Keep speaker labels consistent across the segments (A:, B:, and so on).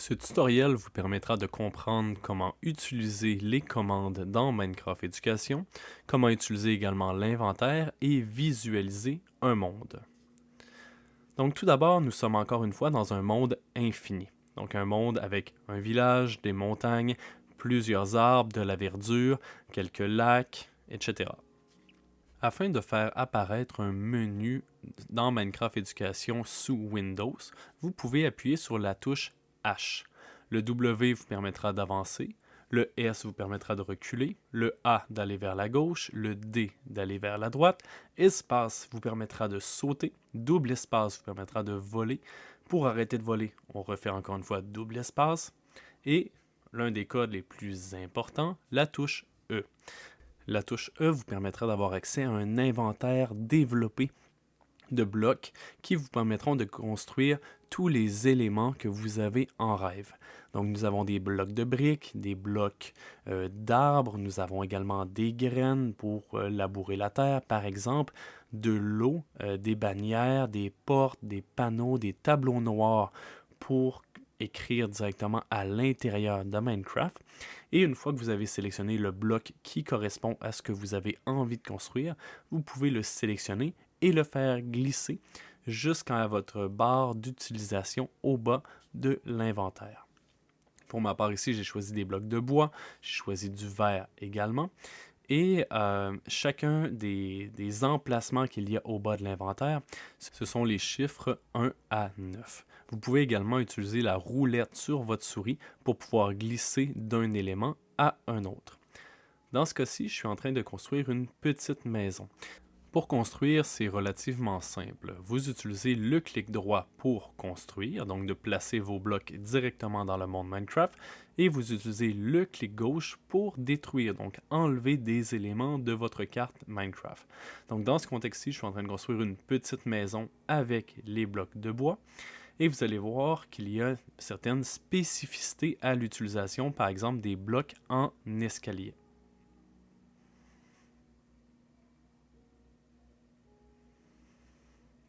A: Ce tutoriel vous permettra de comprendre comment utiliser les commandes dans Minecraft Éducation, comment utiliser également l'inventaire et visualiser un monde. Donc tout d'abord, nous sommes encore une fois dans un monde infini. Donc un monde avec un village, des montagnes, plusieurs arbres, de la verdure, quelques lacs, etc. Afin de faire apparaître un menu dans Minecraft Éducation sous Windows, vous pouvez appuyer sur la touche Le W vous permettra d'avancer, le S vous permettra de reculer, le A d'aller vers la gauche, le D d'aller vers la droite, espace vous permettra de sauter, double espace vous permettra de voler. Pour arrêter de voler, on refait encore une fois double espace. Et l'un des codes les plus importants, la touche E. La touche E vous permettra d'avoir accès à un inventaire développé de blocs qui vous permettront de construire tous les éléments que vous avez en rêve. Donc nous avons des blocs de briques, des blocs euh, d'arbres, nous avons également des graines pour euh, labourer la terre par exemple, de l'eau, euh, des bannières, des portes, des panneaux, des tableaux noirs pour écrire directement à l'intérieur de Minecraft. Et une fois que vous avez sélectionné le bloc qui correspond à ce que vous avez envie de construire, vous pouvez le sélectionner et le faire glisser jusqu'à votre barre d'utilisation au bas de l'inventaire. Pour ma part ici, j'ai choisi des blocs de bois, j'ai choisi du verre également. Et euh, chacun des, des emplacements qu'il y a au bas de l'inventaire, ce sont les chiffres 1 à 9. Vous pouvez également utiliser la roulette sur votre souris pour pouvoir glisser d'un élément à un autre. Dans ce cas-ci, je suis en train de construire une petite maison. Pour construire, c'est relativement simple. Vous utilisez le clic droit pour construire, donc de placer vos blocs directement dans le monde Minecraft, et vous utilisez le clic gauche pour détruire, donc enlever des éléments de votre carte Minecraft. Donc dans ce contexte-ci, je suis en train de construire une petite maison avec les blocs de bois, et vous allez voir qu'il y a certaines spécificités à l'utilisation, par exemple des blocs en escalier.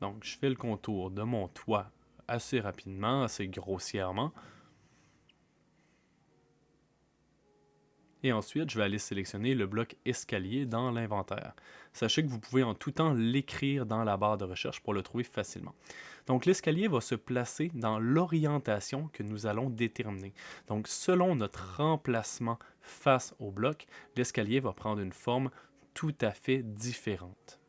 A: Donc, je fais le contour de mon toit assez rapidement, assez grossièrement. Et ensuite, je vais aller sélectionner le bloc escalier dans l'inventaire. Sachez que vous pouvez en tout temps l'écrire dans la barre de recherche pour le trouver facilement. Donc l'escalier va se placer dans l'orientation que nous allons déterminer. Donc selon notre remplacement face au bloc, l'escalier va prendre une forme tout à fait différente.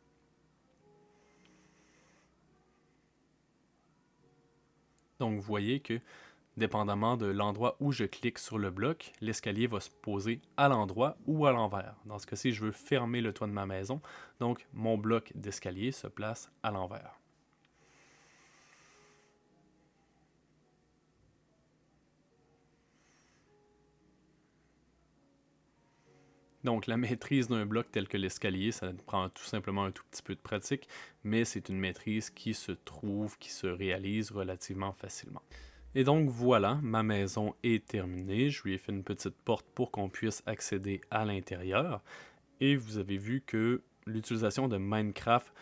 A: Donc, vous voyez que, dépendamment de l'endroit où je clique sur le bloc, l'escalier va se poser à l'endroit ou à l'envers. Dans ce cas-ci, je veux fermer le toit de ma maison, donc mon bloc d'escalier se place à l'envers. Donc la maîtrise d'un bloc tel que l'escalier, ça prend tout simplement un tout petit peu de pratique, mais c'est une maîtrise qui se trouve, qui se réalise relativement facilement. Et donc voilà, ma maison est terminée. Je lui ai fait une petite porte pour qu'on puisse accéder à l'intérieur. Et vous avez vu que l'utilisation de Minecraft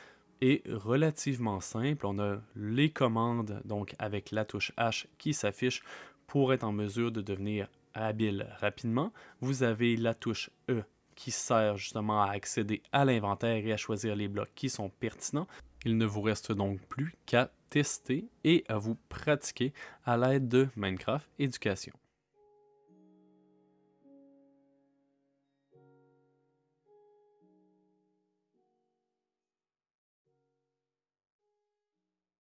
A: est relativement simple. On a les commandes donc avec la touche H qui s'affiche pour être en mesure de devenir habile rapidement. Vous avez la touche E qui sert justement à accéder à l'inventaire et à choisir les blocs qui sont pertinents. Il ne vous reste donc plus qu'à tester et à vous pratiquer à l'aide de Minecraft Éducation.